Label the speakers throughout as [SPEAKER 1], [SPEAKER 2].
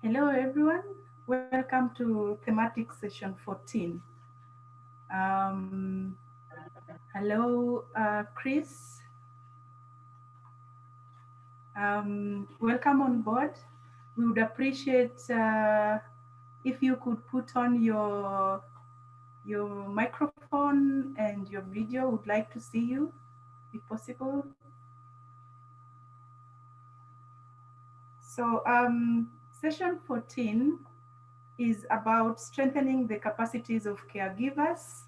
[SPEAKER 1] Hello, everyone. Welcome to thematic session 14. Um, hello, uh, Chris. Um, welcome on board. We would appreciate uh, if you could put on your your microphone and your video. Would like to see you, if possible. So um, session 14 is about strengthening the capacities of caregivers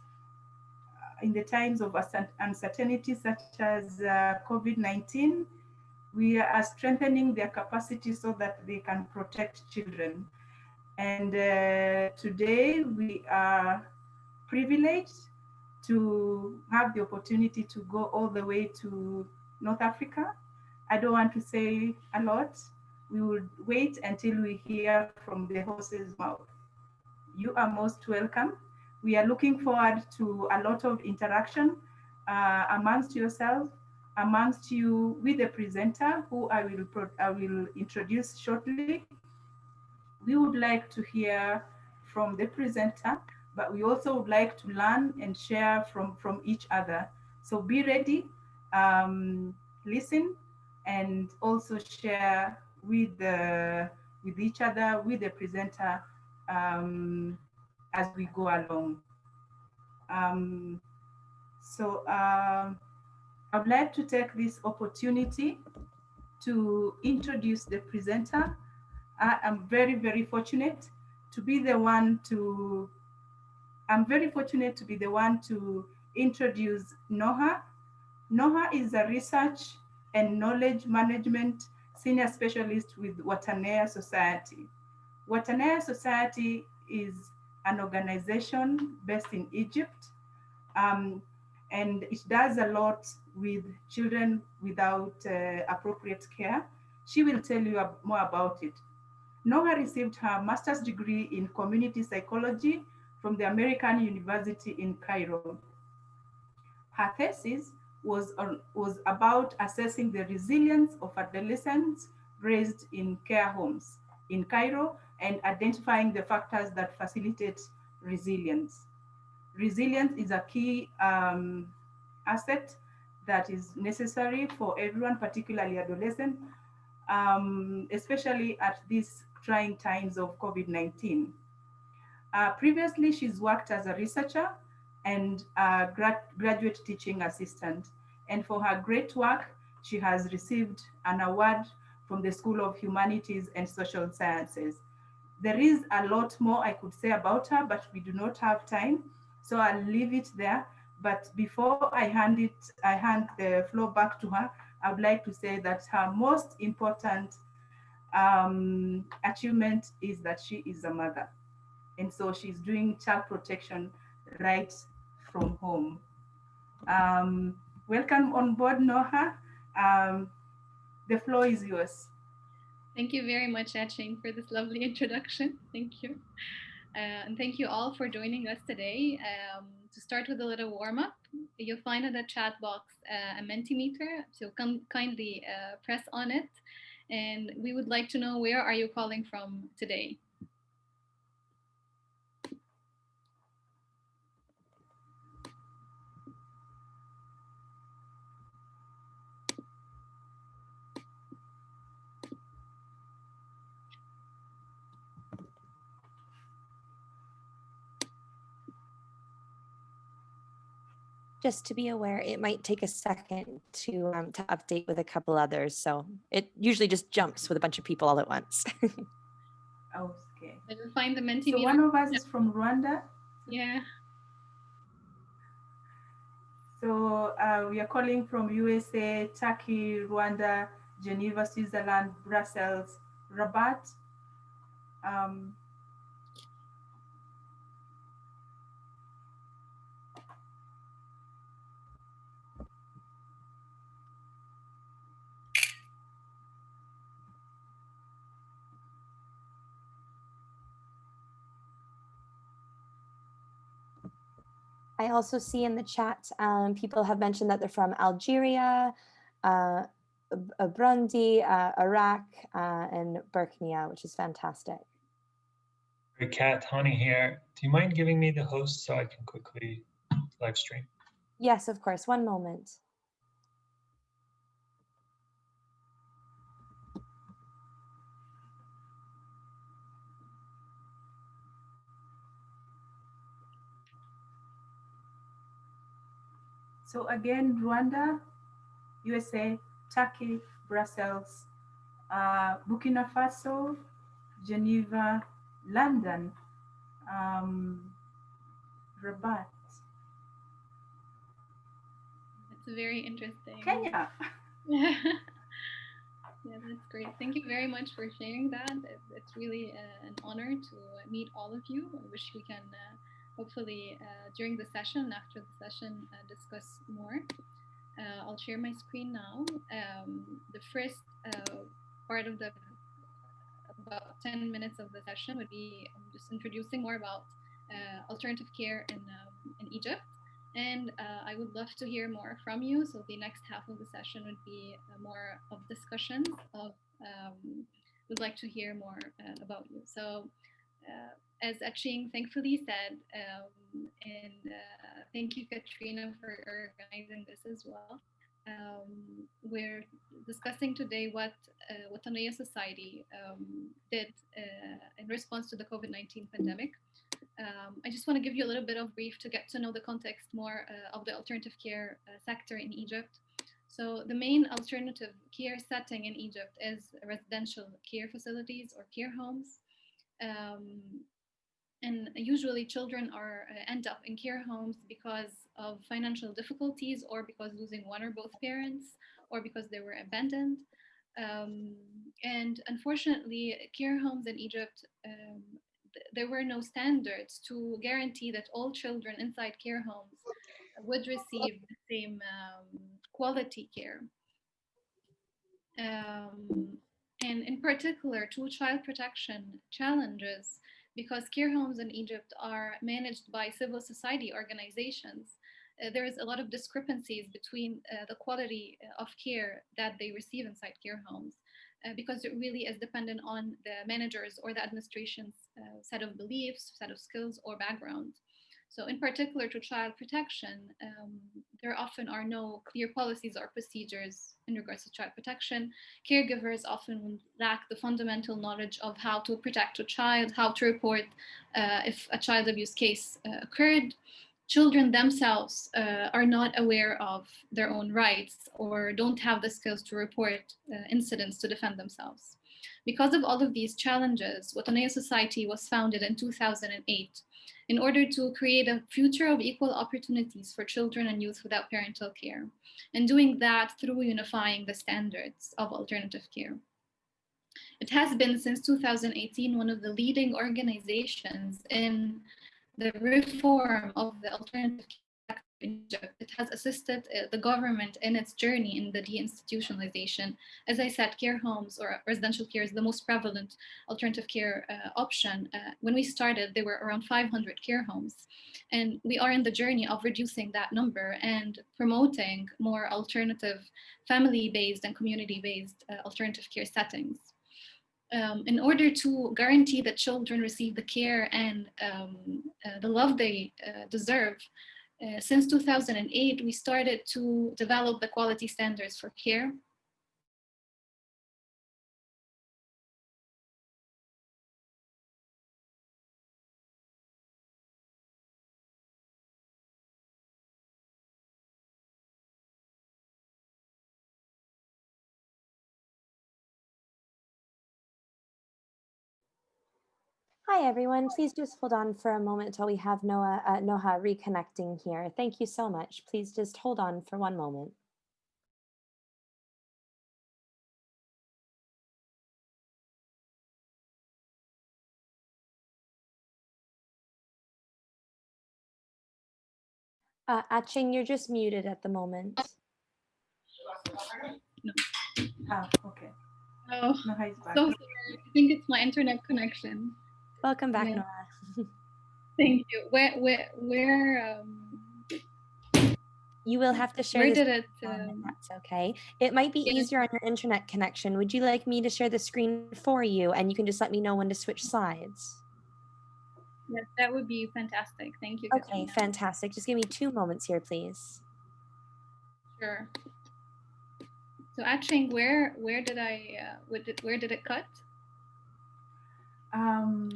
[SPEAKER 1] uh, in the times of uncertainty such as uh, COVID-19. We are strengthening their capacity so that they can protect children. And uh, today we are privileged to have the opportunity to go all the way to North Africa. I don't want to say a lot, we will wait until we hear from the horse's mouth. You are most welcome. We are looking forward to a lot of interaction uh, amongst yourself, amongst you with the presenter, who I will, I will introduce shortly. We would like to hear from the presenter, but we also would like to learn and share from, from each other. So be ready, um, listen, and also share with the with each other, with the presenter um, as we go along. Um, so uh, I'd like to take this opportunity to introduce the presenter. I am very, very fortunate to be the one to, I'm very fortunate to be the one to introduce Noha. Noha is a research and knowledge management senior specialist with Wataniya Society. Wataniya Society is an organization based in Egypt, um, and it does a lot with children without uh, appropriate care. She will tell you more about it. Noha received her master's degree in community psychology from the American University in Cairo. Her thesis was, on, was about assessing the resilience of adolescents raised in care homes in Cairo and identifying the factors that facilitate resilience. Resilience is a key um, asset that is necessary for everyone, particularly adolescent, um, especially at these trying times of COVID-19. Uh, previously, she's worked as a researcher and a grad graduate teaching assistant. And for her great work, she has received an award from the School of Humanities and Social Sciences. There is a lot more I could say about her, but we do not have time. So I'll leave it there. But before I hand it, I hand the floor back to her, I would like to say that her most important um, achievement is that she is a mother. And so she's doing child protection right from home. Um, welcome on board, Noha. Um, the floor is yours.
[SPEAKER 2] Thank you very much, Aching, for this lovely introduction. Thank you. Uh, and thank you all for joining us today. Um, to start with a little warm up, you'll find in the chat box uh, a Mentimeter, so kindly uh, press on it. And we would like to know where are you calling from today?
[SPEAKER 3] Just to be aware, it might take a second to um, to update with a couple others. So it usually just jumps with a bunch of people all at once.
[SPEAKER 1] okay.
[SPEAKER 2] Did you find the Mentimeter?
[SPEAKER 1] So one of us is from Rwanda.
[SPEAKER 2] Yeah.
[SPEAKER 1] So uh, we are calling from USA, Turkey, Rwanda, Geneva, Switzerland, Brussels, Rabat. Um,
[SPEAKER 3] I also see in the chat, um, people have mentioned that they're from Algeria, uh, uh, Burundi, uh, Iraq, uh, and Burkina, which is fantastic.
[SPEAKER 4] Great, Kat, Hani here. Do you mind giving me the host so I can quickly live stream?
[SPEAKER 3] Yes, of course. One moment.
[SPEAKER 1] So again, Rwanda, USA, Turkey, Brussels, uh, Burkina Faso, Geneva, London, um, Rabat,
[SPEAKER 2] It's very interesting.
[SPEAKER 1] Kenya.
[SPEAKER 2] yeah, that's great. Thank you very much for sharing that. It's really uh, an honor to meet all of you. I wish we can uh, hopefully uh, during the session, after the session, uh, discuss more. Uh, I'll share my screen now. Um, the first part of the about 10 minutes of the session would be um, just introducing more about uh, alternative care in, um, in Egypt. And uh, I would love to hear more from you. So the next half of the session would be more of discussions of, um, would like to hear more uh, about you. So as Aching thankfully said, um, and uh, thank you Katrina for organizing this as well. Um, we're discussing today what uh, Wataniya Society um, did uh, in response to the COVID-19 pandemic. Um, I just want to give you a little bit of brief to get to know the context more uh, of the alternative care uh, sector in Egypt. So the main alternative care setting in Egypt is residential care facilities or care homes. Um, and usually children are uh, end up in care homes because of financial difficulties or because losing one or both parents or because they were abandoned. Um, and unfortunately, care homes in Egypt um, there were no standards to guarantee that all children inside care homes would receive the same um, quality care. Um, and in particular, to child protection challenges, because care homes in Egypt are managed by civil society organizations, uh, there is a lot of discrepancies between uh, the quality of care that they receive inside care homes uh, because it really is dependent on the managers or the administration's uh, set of beliefs, set of skills or background. So in particular to child protection, um, there often are no clear policies or procedures in regards to child protection. Caregivers often lack the fundamental knowledge of how to protect a child, how to report uh, if a child abuse case uh, occurred, children themselves uh, are not aware of their own rights or don't have the skills to report uh, incidents to defend themselves. Because of all of these challenges, Wataniya Society was founded in 2008 in order to create a future of equal opportunities for children and youth without parental care, and doing that through unifying the standards of alternative care. It has been since 2018 one of the leading organizations in the reform of the alternative It has assisted uh, the government in its journey in the deinstitutionalization. As I said, care homes or residential care is the most prevalent alternative care uh, option. Uh, when we started, there were around 500 care homes. And we are in the journey of reducing that number and promoting more alternative family-based and community-based uh, alternative care settings um, in order to guarantee that children receive the care and um, uh, the love they uh, deserve, Uh, since 2008, we started to develop the quality standards for care.
[SPEAKER 3] Hi, everyone. Please just hold on for a moment until we have Noah, uh, Noha reconnecting here. Thank you so much. Please just hold on for one moment. Uh, Aching, you're just muted at the moment.
[SPEAKER 1] Ah, okay.
[SPEAKER 2] Oh,
[SPEAKER 1] Noha is back.
[SPEAKER 2] so sorry. I think it's my internet connection.
[SPEAKER 3] Welcome back,
[SPEAKER 2] Yeah.
[SPEAKER 3] Noah.
[SPEAKER 2] Thank you. Where, where, where, um,
[SPEAKER 3] You will have to share
[SPEAKER 2] Where did it?
[SPEAKER 3] um, that's okay. It might be easier on your internet connection. Would you like me to share the screen for you and you can just let me know when to switch slides?
[SPEAKER 2] yes, that would be fantastic. Thank you.
[SPEAKER 3] Okay,
[SPEAKER 2] Katrina.
[SPEAKER 3] fantastic. Just give me two moments here, please.
[SPEAKER 2] Sure. So Aching, where where did I uh, where did where did it cut?
[SPEAKER 1] Um,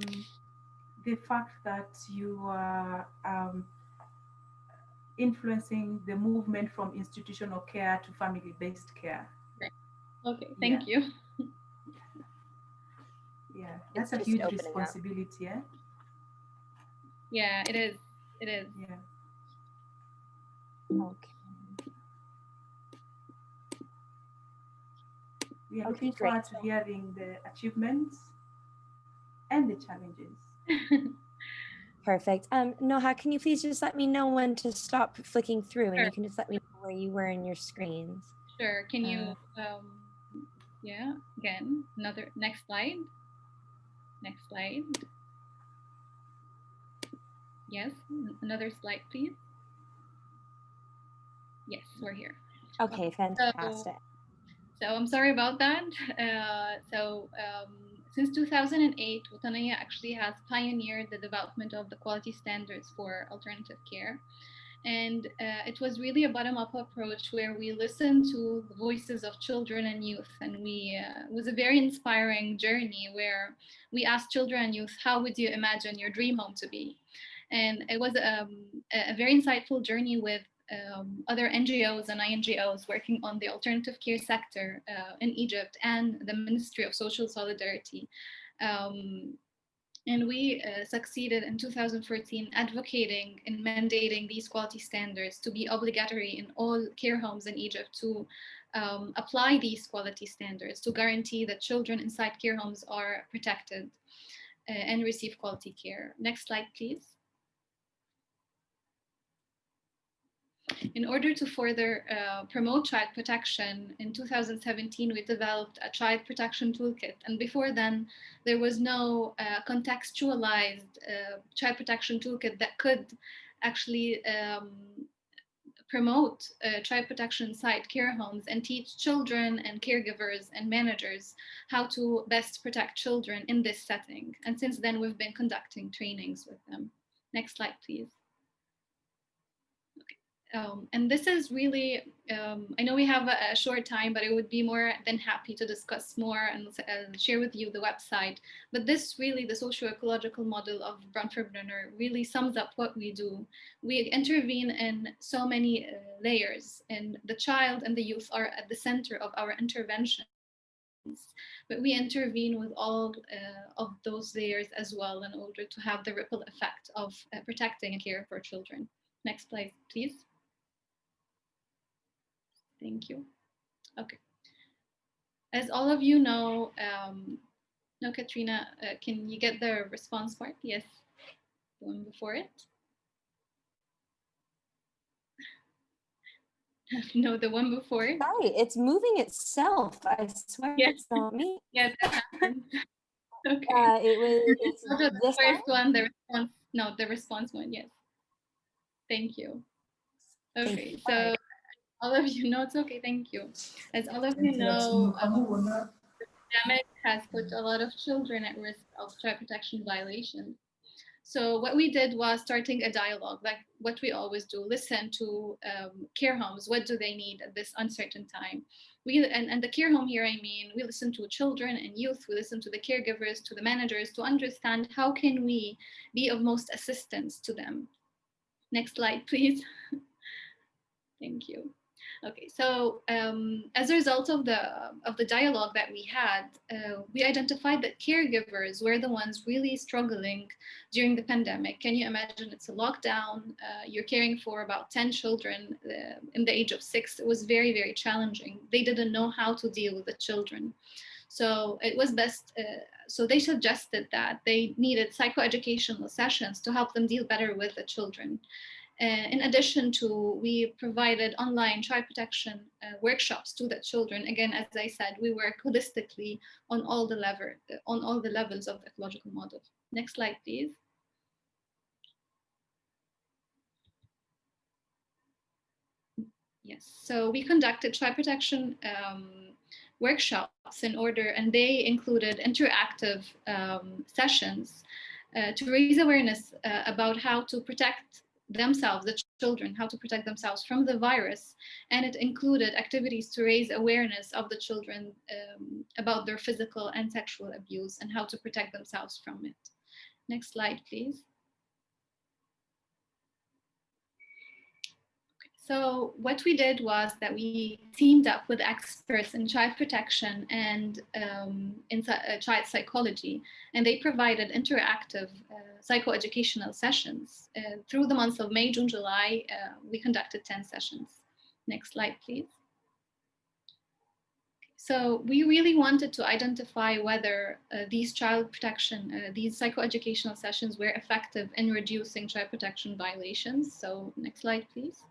[SPEAKER 1] the fact that you are um, influencing the movement from institutional care to family-based care.
[SPEAKER 2] Okay, thank you.
[SPEAKER 1] Yeah,
[SPEAKER 3] It's
[SPEAKER 1] that's a huge
[SPEAKER 3] opening up.
[SPEAKER 1] responsibility. Eh?
[SPEAKER 2] Yeah, it is. It is.
[SPEAKER 1] Yeah.
[SPEAKER 3] Okay.
[SPEAKER 1] We are
[SPEAKER 3] Okay,
[SPEAKER 1] looking
[SPEAKER 3] great.
[SPEAKER 1] forward to hearing the achievements and the challenges.
[SPEAKER 3] Perfect. Um, Noha, can you please just let me know when to stop flicking through and
[SPEAKER 2] Sure.
[SPEAKER 3] you can just let me know where you were in your screens.
[SPEAKER 2] Sure. Can you
[SPEAKER 3] Uh,
[SPEAKER 2] um yeah, again, another next slide. Next slide. Yes, another slide, please. Yes, we're here.
[SPEAKER 3] Okay, fantastic.
[SPEAKER 2] So I'm sorry about that. Uh, so um, since 2008, Wataniya actually has pioneered the development of the quality standards for alternative care. And uh, it was really a bottom-up approach where we listened to the voices of children and youth. And we uh, it was a very inspiring journey where we asked children and youth, how would you imagine your dream home to be? And it was um, a very insightful journey with um, other NGOs and INGOs working on the alternative care sector uh, in Egypt and the Ministry of Social Solidarity. Um, and we uh, succeeded in 2014 advocating and mandating these quality standards to be obligatory in all care homes in Egypt to um, apply these quality standards to guarantee that children inside care homes are protected uh, and receive quality care. Next slide, please. In order to further uh, promote child protection, in 2017, we developed a child protection toolkit. And before then, there was no uh, contextualized uh, child protection toolkit that could actually um, promote uh, child protection inside care homes and teach children and caregivers and managers how to best protect children in this setting. And since then, we've been conducting trainings with them. Next slide, please. Um, and this is really, um, I know we have a, a, short time, but I would be more than happy to discuss more and, and share with you the website. But this really, the socio-ecological model of Bronfenbrenner really sums up what we do. We intervene in so many uh, layers and the child and the youth are at the center of our intervention. But we intervene with all uh, of those layers as well in order to have the ripple effect of uh, protecting and care for children. Next slide, please. Thank you. Okay. As all of you know, um, no, Katrina, uh, can you get the response part? Yes, the one before it. no, the one before it.
[SPEAKER 3] Sorry, it's moving itself. I swear
[SPEAKER 2] Yes.
[SPEAKER 3] it's not me.
[SPEAKER 2] Yes, okay.
[SPEAKER 3] Uh, it was it's
[SPEAKER 2] the
[SPEAKER 3] this
[SPEAKER 2] first
[SPEAKER 3] one?
[SPEAKER 2] one, the response, no, the response one, yes. Thank you. Okay, so all of you know, it's okay, thank you. As all of you know, um, pandemic has put a lot of children at risk of child protection violations. So what we did was starting a dialogue, like what we always do, listen to um, care homes, what do they need at this uncertain time? We, and, and the care home here, I mean, we listen to children and youth, we listen to the caregivers, to the managers to understand how can we be of most assistance to them. Next slide, please. Thank you. Okay, so um, as a result of the of the dialogue that we had, uh, we identified that caregivers were the ones really struggling during the pandemic. Can you imagine? It's a lockdown. Uh, you're caring for about ten children uh, in the age of six. It was very very challenging. They didn't know how to deal with the children. So it was best, uh, so they suggested that they needed psychoeducational sessions to help them deal better with the children. Uh, in addition to, we provided online child protection uh, workshops to the children. Again, as I said, we work holistically on all the level, on all the levels of the ecological model. Next slide, please. Yes, so we conducted child protection um, workshops in order, and they included interactive um, sessions uh, to raise awareness uh, about how to protect themselves, the children, how to protect themselves from the virus. And it included activities to raise awareness of the children um, about their physical and sexual abuse and how to protect themselves from it. Next slide, please. So what we did was that we teamed up with experts in child protection and um, in uh, child psychology, and they provided interactive uh, psychoeducational sessions. Uh, through the months of May, June, July, uh, we conducted 10 sessions. Next slide, please. So we really wanted to identify whether uh, these child protection, uh, these psychoeducational sessions were effective in reducing child protection violations. So next slide, please.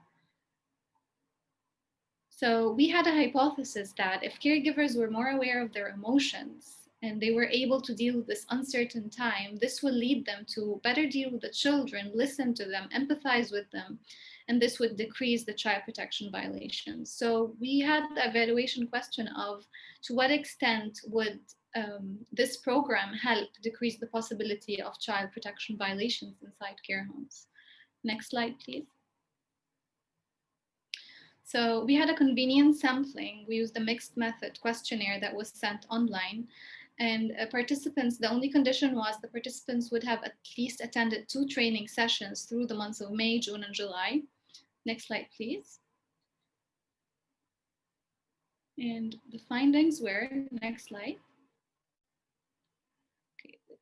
[SPEAKER 2] So we had a hypothesis that if caregivers were more aware of their emotions and they were able to deal with this uncertain time, this would lead them to better deal with the children, listen to them, empathize with them, and this would decrease the child protection violations. So we had the evaluation question of to what extent would um, this program help decrease the possibility of child protection violations inside care homes. Next slide, please. So we had a convenient sampling. We used a mixed method questionnaire that was sent online. And uh, participants, the only condition was the participants would have at least attended two training sessions through the months of May, June, and July. Next slide, please. And the findings were, next slide.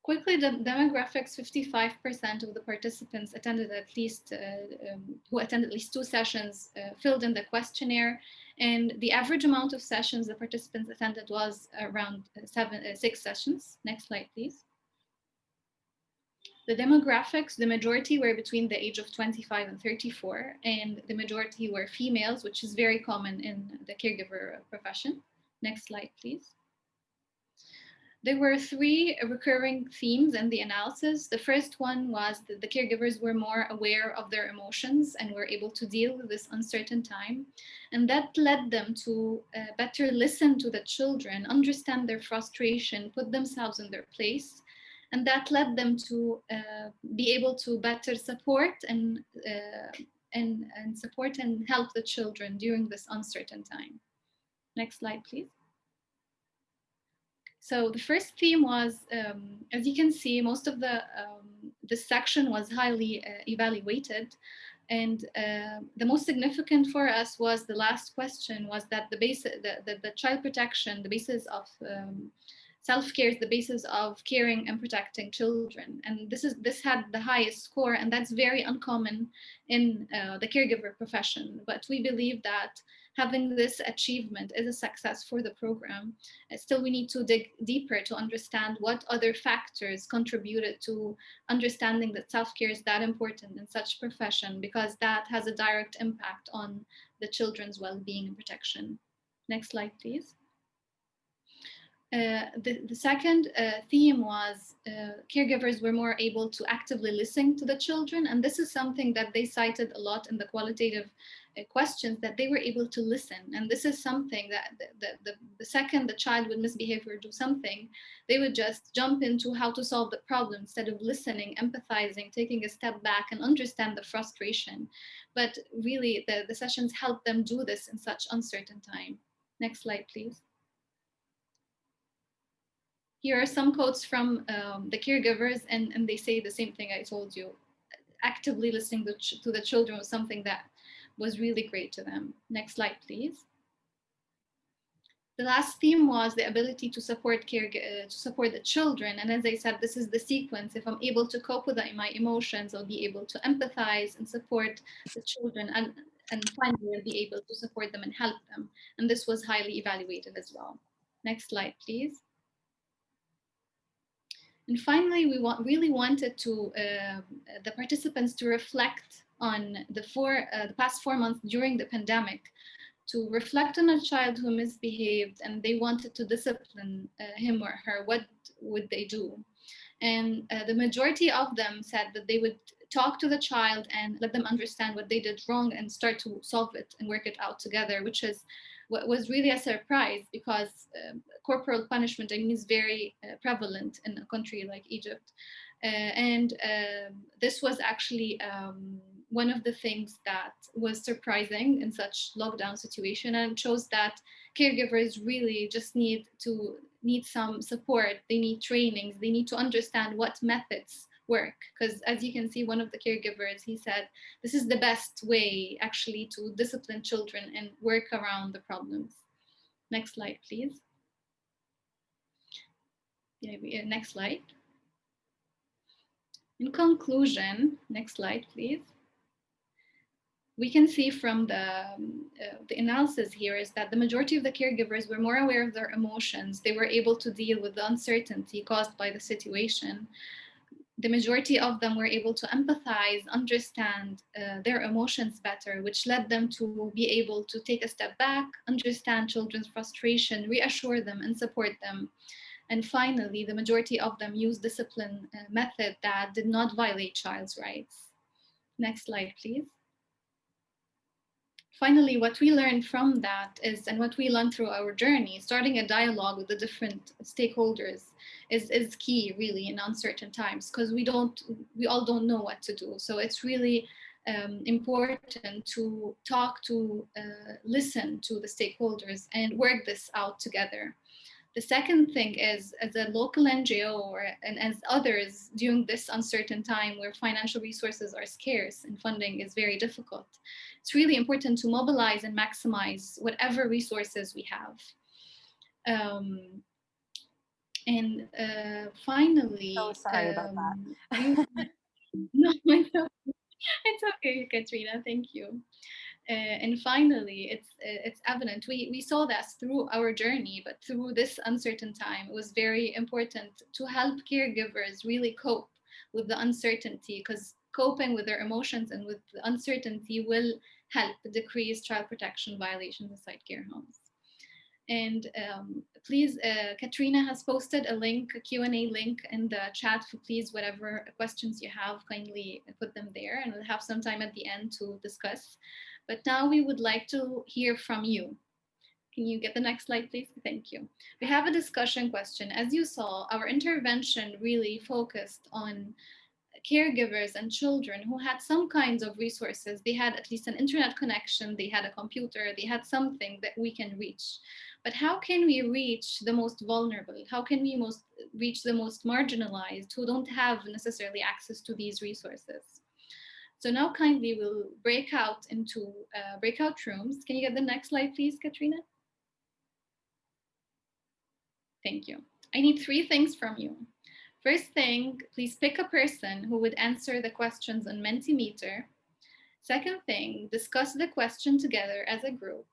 [SPEAKER 2] Quickly, the demographics, 55% of the participants attended at least, uh, um, who attended at least two sessions, uh, filled in the questionnaire. And the average amount of sessions the participants attended was around seven, uh, six sessions. Next slide, please. The demographics, the majority were between the age of 25 and 34, and the majority were females, which is very common in the caregiver profession. Next slide, please. There were three recurring themes in the analysis. The first one was that the caregivers were more aware of their emotions and were able to deal with this uncertain time. And that led them to uh, better listen to the children, understand their frustration, put themselves in their place. And that led them to uh, be able to better support and, uh, and, and support and help the children during this uncertain time. Next slide, please. So the first theme was, um, as you can see, most of the um, section was highly uh, evaluated. And uh, the most significant for us was the last question was that the base, the, the, the child protection, the basis of um, self-care is the basis of caring and protecting children. And this is this had the highest score, and that's very uncommon in uh, the caregiver profession. But we believe that having this achievement is a success for the program. Uh, still, we need to dig deeper to understand what other factors contributed to understanding that self-care is that important in such profession, because that has a direct impact on the children's well-being and protection. Next slide, please. Uh, the, the second uh, theme was uh, caregivers were more able to actively listen to the children. And this is something that they cited a lot in the qualitative questions that they were able to listen. And this is something that the, the, the, second the child would misbehave or do something, they would just jump into how to solve the problem instead of listening, empathizing, taking a step back and understand the frustration. But really the, the sessions help them do this in such uncertain time. Next slide, please. Here are some quotes from um, the caregivers and, and they say the same thing I told you. Actively listening to the children was something that was really great to them. Next slide, please. The last theme was the ability to support care, uh, to support the children. And as I said, this is the sequence. If I'm able to cope with my emotions, I'll be able to empathize and support the children and, and finally I'll be able to support them and help them. And this was highly evaluated as well. Next slide, please. And finally, we want, really wanted to uh, the participants to reflect on the four uh, the past four months during the pandemic to reflect on a child who misbehaved and they wanted to discipline uh, him or her, what would they do? And uh, the majority of them said that they would talk to the child and let them understand what they did wrong and start to solve it and work it out together, which is what was really a surprise because um, corporal punishment I mean, is very uh, prevalent in a country like Egypt. Uh, and um, this was actually um, one of the things that was surprising in such lockdown situation and shows that caregivers really just need to need some support. They need trainings. They need to understand what methods work. Because as you can see one of the caregivers he said this is the best way actually to discipline children and work around the problems. Next slide please. Yeah, uh, next slide. In conclusion next slide please we can see from the, um, uh, the analysis here is that the majority of the caregivers were more aware of their emotions. They were able to deal with the uncertainty caused by the situation. The majority of them were able to empathize, understand uh, their emotions better, which led them to be able to take a step back, understand children's frustration, reassure them and support them. And finally, the majority of them used discipline uh, method that did not violate child's rights. Next slide, please finally, what we learned from that is, and what we learned through our journey, starting a dialogue with the different stakeholders is, is key really in uncertain times because we don't, we all don't know what to do. So it's really um, important to talk to, uh, listen to the stakeholders and work this out together. The second thing is, as a local NGO or, and as others during this uncertain time where financial resources are scarce and funding is very difficult, it's really important to mobilize and maximize whatever resources we have. Um, and uh, finally,
[SPEAKER 3] so sorry um, about that.
[SPEAKER 2] Um, no, it's okay, Katrina. Thank you. Uh, and finally, it's uh, it's evident we we saw this through our journey, but through this uncertain time, it was very important to help caregivers really cope with the uncertainty because coping with their emotions and with the uncertainty will help decrease child protection violations inside care homes. And um, please, uh, Katrina has posted a link, a Q&A link in the chat for please, whatever questions you have, kindly put them there and we'll have some time at the end to discuss. But now we would like to hear from you. Can you get the next slide, please? Thank you. We have a discussion question. As you saw, our intervention really focused on caregivers and children who had some kinds of resources. They had at least an internet connection, they had a computer, they had something that we can reach. But how can we reach the most vulnerable? How can we most reach the most marginalized who don't have necessarily access to these resources? So now kindly we'll break out into uh, breakout rooms. Can you get the next slide, please, Katrina? Thank you. I need three things from you. First thing, please pick a person who would answer the questions on Mentimeter. Second thing, discuss the question together as a group.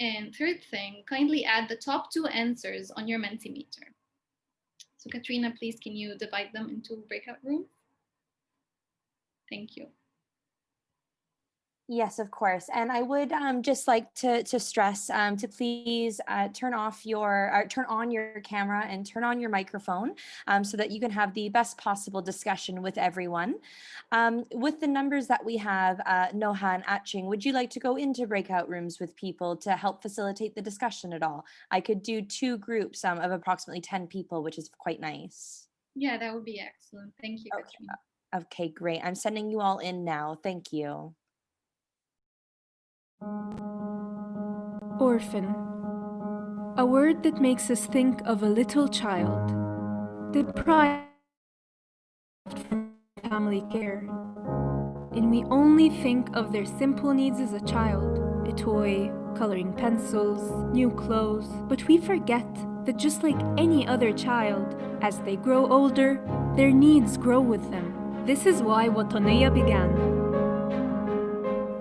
[SPEAKER 2] And third thing, kindly add the top two answers on your Mentimeter. So Katrina, please, can you divide them into breakout rooms? Thank you.
[SPEAKER 3] Yes, of course. And I would um, just like to, to stress um, to please uh, turn off your, uh, turn on your camera and turn on your microphone um, so that you can have the best possible discussion with everyone. Um, with the numbers that we have, uh, Noha and Atching, would you like to go into breakout rooms with people to help facilitate the discussion at all? I could do two groups um, of approximately 10 people, which is quite nice.
[SPEAKER 2] Yeah, that would be excellent. Thank you,
[SPEAKER 3] okay. Okay, great. I'm sending you all in now. Thank you.
[SPEAKER 5] Orphan. A word that makes us think of a little child, deprived from family care. And we only think of their simple needs as a child, a toy, coloring pencils, new clothes, but we forget that just like any other child, as they grow older, their needs grow with them. This is why Wataniya began.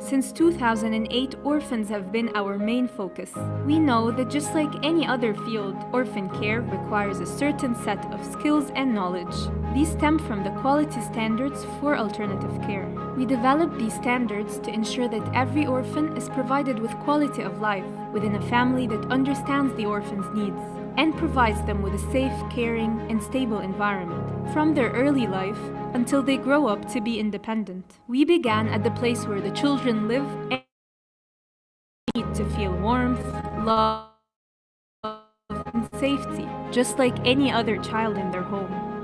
[SPEAKER 5] Since 2008, orphans have been our main focus. We know that just like any other field, orphan care requires a certain set of skills and knowledge. These stem from the quality standards for alternative care. We developed these standards to ensure that every orphan is provided with quality of life within a family that understands the orphan's needs and provides them with a safe, caring, and stable environment. From their early life, until they grow up to be independent. We began at the place where the children live and need to feel warmth, love, and safety, just like any other child in their home.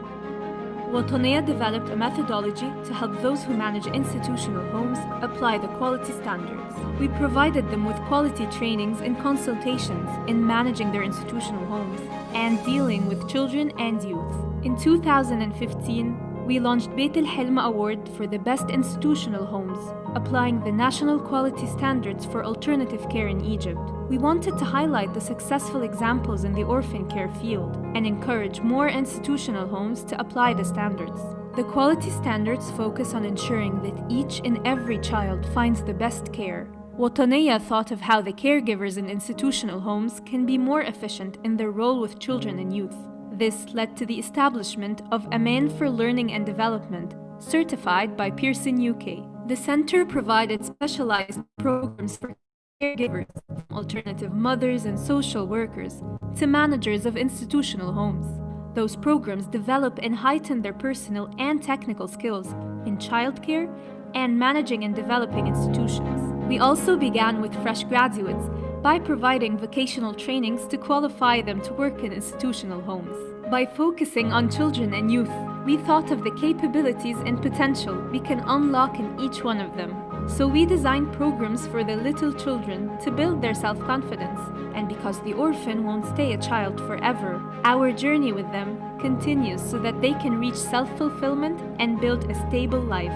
[SPEAKER 5] Wataniya developed a methodology to help those who manage institutional homes apply the quality standards. We provided them with quality trainings and consultations in managing their institutional homes and dealing with children and youth. In 2015, we launched Beit El Hilma Award for the best institutional homes, applying the national quality standards for alternative care in Egypt. We wanted to highlight the successful examples in the orphan care field and encourage more institutional homes to apply the standards. The quality standards focus on ensuring that each and every child finds the best care. Wataniya thought of how the caregivers in institutional homes can be more efficient in their role with children and youth. This led to the establishment of Aman for Learning and Development, certified by Pearson UK. The center provided specialized programs for caregivers, alternative mothers and social workers, to managers of institutional homes. Those programs develop and heighten their personal and technical skills in childcare and managing and developing institutions. We also began with fresh graduates by providing vocational trainings to qualify them to work in institutional homes. By focusing on children and youth, we thought of the capabilities and potential we can unlock in each one of them. So we designed programs for the little children to build their self-confidence. And because the orphan won't stay a child forever, our journey with them continues so that they can reach self-fulfillment and build a stable life.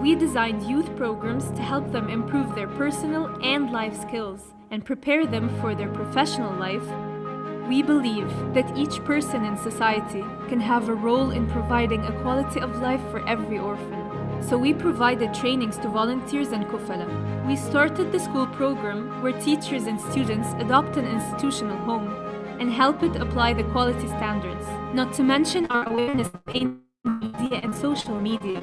[SPEAKER 5] We designed youth programs to help them improve their personal and life skills and prepare them for their professional life, we believe that each person in society can have a role in providing a quality of life for every orphan. So we provided trainings to volunteers and kufala. We started the school program where teachers and students adopt an institutional home and help it apply the quality standards, not to mention our awareness in media and social media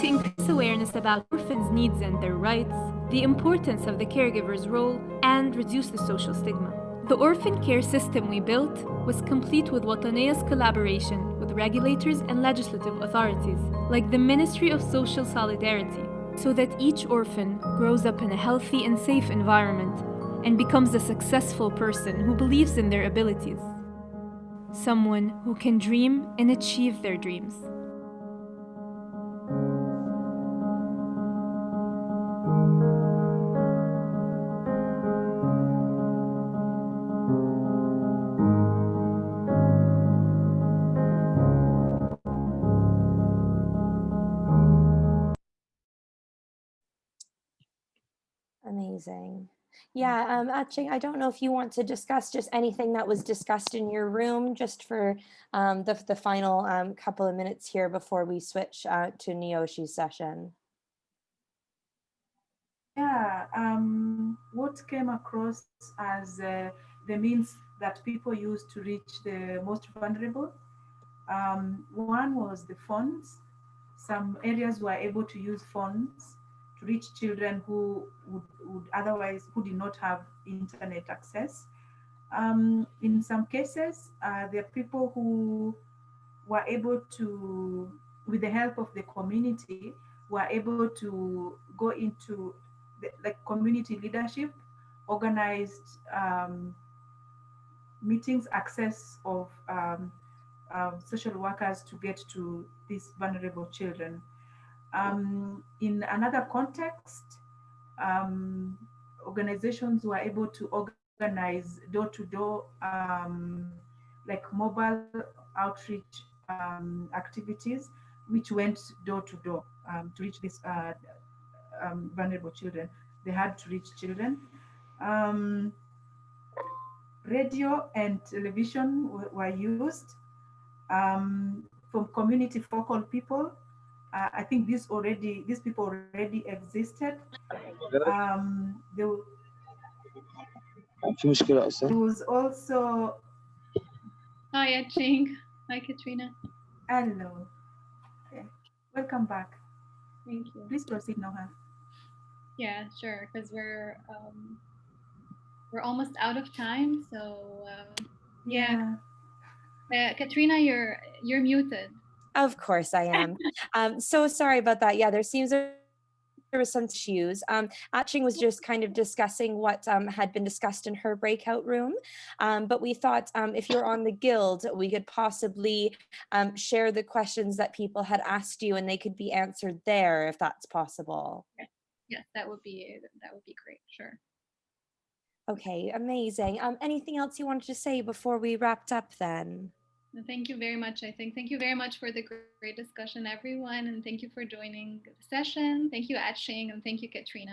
[SPEAKER 5] to increase awareness about orphans' needs and their rights, the importance of the caregiver's role, and reduce the social stigma. The orphan care system we built was complete with Wataniya's collaboration with regulators and legislative authorities, like the Ministry of Social Solidarity, so that each orphan grows up in a healthy and safe environment and becomes a successful person who believes in their abilities. Someone who can dream and achieve their dreams.
[SPEAKER 3] Amazing. Yeah, um, Aching, I don't know if you want to discuss just anything that was discussed in your room just for um, the, the final um, couple of minutes here before we switch uh, to Niyoshi's session.
[SPEAKER 1] Yeah, um, what came across as uh, the means that people use to reach the most vulnerable. Um, one was the phones. Some areas were able to use phones reach children who would, would otherwise, who did not have internet access. Um, in some cases, uh, there are people who were able to, with the help of the community, were able to go into the, community leadership, organized um, meetings, access of um, um, social workers to get to these vulnerable children. Um, in another context, um, organizations were able to organize door-to-door, um, like mobile outreach um, activities, which went door-to-door um, to reach these uh, um, vulnerable children. They had to reach children. radio and television were used from community focal people uh, I think this already, these people already existed. Um, there, there was also.
[SPEAKER 2] Hi, Aching. Hi, Katrina.
[SPEAKER 1] Hello. Okay. Welcome back.
[SPEAKER 2] Thank you.
[SPEAKER 1] Please proceed, Noha.
[SPEAKER 2] Yeah, sure. Because we're um, we're almost out of time, so uh, yeah. yeah. Uh, Katrina, you're you're muted.
[SPEAKER 3] Of course I am. um, so sorry about that. Yeah, there seems there was some issues. Um, Atching was just kind of discussing what um, had been discussed in her breakout room. Um, but we thought um, if you're on the guild, we could possibly um, share the questions that people had asked you and they could be answered there if that's possible.
[SPEAKER 2] Yes, that would be that would be great. Sure.
[SPEAKER 3] Okay, amazing. Um, anything else you wanted to say before we wrapped up then?
[SPEAKER 2] Thank you very much. I think thank you very much for the great discussion, everyone, and thank you for joining the session. Thank you, Atching, and thank you, Katrina.